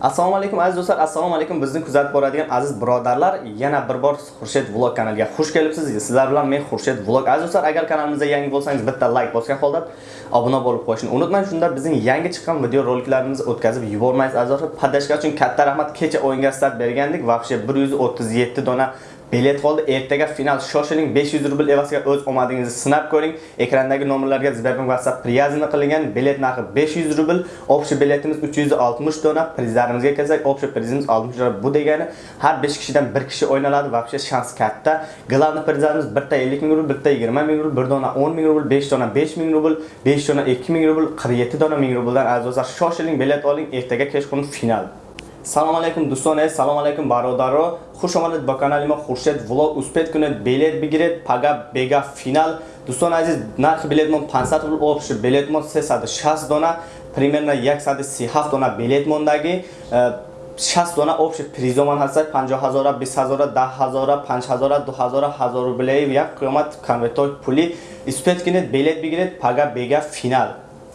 assalomu alaykum aziz do'stlar. Assalomu alaykum bizni kuzatib boradigan aziz birodarlar. Yana bir bor xurshid vlog kanaliga xush kelibsiz. Sizlar bilan men xurshid vlog. Aziz do'stlar agar kanalimizga yangi bo'lsangiz bitta like bosgan holda obuna bo'lib qo'yishni unutmang. Shunda bizning yangi chiqqan video roliklarimizni o'tkazib yubormaysiz aziz do'stlar. Podashka uchun katta rahmat. Kecha o'yinga start bergandik. Вообще 137 dona bilet qoldi ertaga final. Shoshiling 500 rubl evaziga o'z omadingizni sinab ko'ring. Ekrandagi nomerlarga Sberbank WhatsApp priyazini qilingan. Bilet narxi 500 rubl. Obshi biletimiz 360 dona. Prizlarimizga kelsak obshi prizimiz 60 dona bu degani. Har 5 kishidan 1 kishi o'ynaladi Vobshe shans katta. Glavni prizlarimiz bitta 50 ming rubl bitta 20 ming rubl bir dona 10 ming rubl 5 dona 5 ming rubl 5 dona 2 ming rubl 47 dona 1000 rubldan azizlar shoshiling bilet oling ertaga kechqurun final. Салом алайкум дӯстоне. Салом алайкум бародаро. Хуш омадед ба канали мо хуршед влог. Успед кунед билет бигиред. Пага бега финал. Дӯстони азиз нархи билетмон 500 рубл обши билетмон 360 дона. Примерно 137 дона билет мондаги 60 дона обши призоман ҳастад. 50 ҳазора 20 ҳазора 10 ҳазора 5 ҳазора 2 ҳазора ҳазор рублеи. Як қимат конвертои пулӣ успед кунед билет бигиред. Пага бега финал